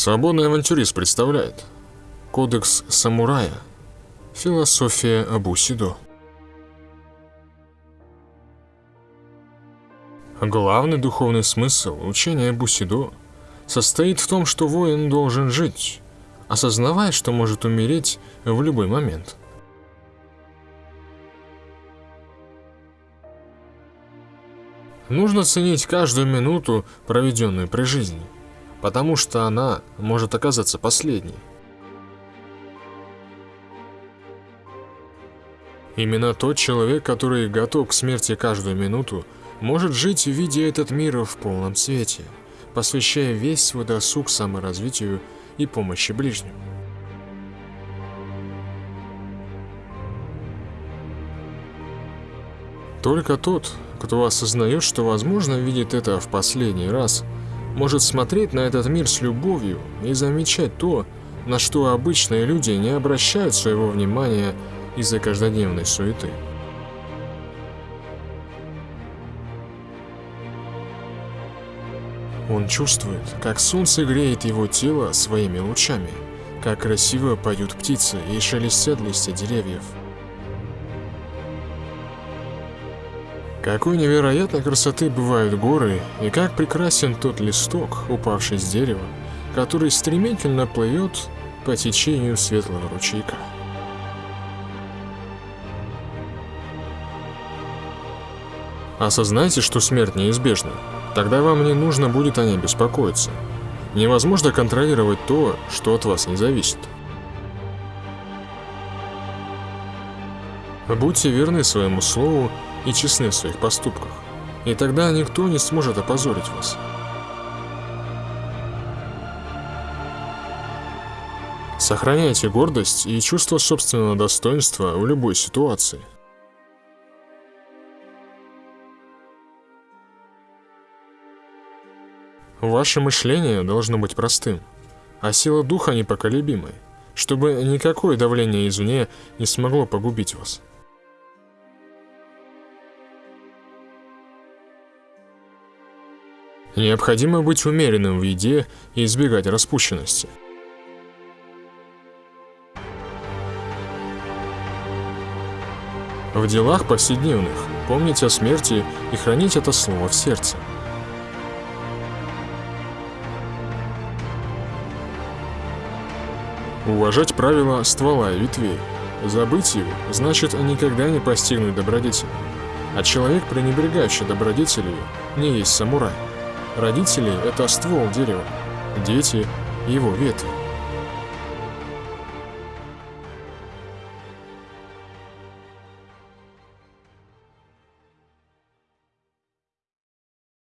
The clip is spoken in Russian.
Свободный авантюрист представляет. Кодекс самурая. Философия Абусидо Главный духовный смысл учения Бусидо состоит в том, что воин должен жить, осознавая, что может умереть в любой момент. Нужно ценить каждую минуту, проведенную при жизни, потому что она может оказаться последней. Именно тот человек, который готов к смерти каждую минуту, может жить, видя этот мир в полном свете, посвящая весь свой досуг саморазвитию и помощи ближним. Только тот, кто осознает, что возможно видит это в последний раз, может смотреть на этот мир с любовью и замечать то, на что обычные люди не обращают своего внимания из-за каждодневной суеты. Он чувствует, как солнце греет его тело своими лучами, как красиво поют птицы и шелестят листья деревьев. Какой невероятной красоты бывают горы, и как прекрасен тот листок, упавший с дерева, который стремительно плывет по течению светлого ручейка. Осознайте, что смерть неизбежна. Тогда вам не нужно будет о ней беспокоиться. Невозможно контролировать то, что от вас не зависит. Будьте верны своему слову и честны в своих поступках, и тогда никто не сможет опозорить вас. Сохраняйте гордость и чувство собственного достоинства в любой ситуации. Ваше мышление должно быть простым, а сила духа непоколебимой, чтобы никакое давление извне не смогло погубить вас. Необходимо быть умеренным в еде и избегать распущенности. В делах повседневных помните о смерти и храните это слово в сердце. Уважать правила ствола и ветвей. Забыть его значит никогда не постигнуть добродетель. А человек, пренебрегающий добродетелью, не есть самурай. Родители – это ствол дерева, дети – его ветви.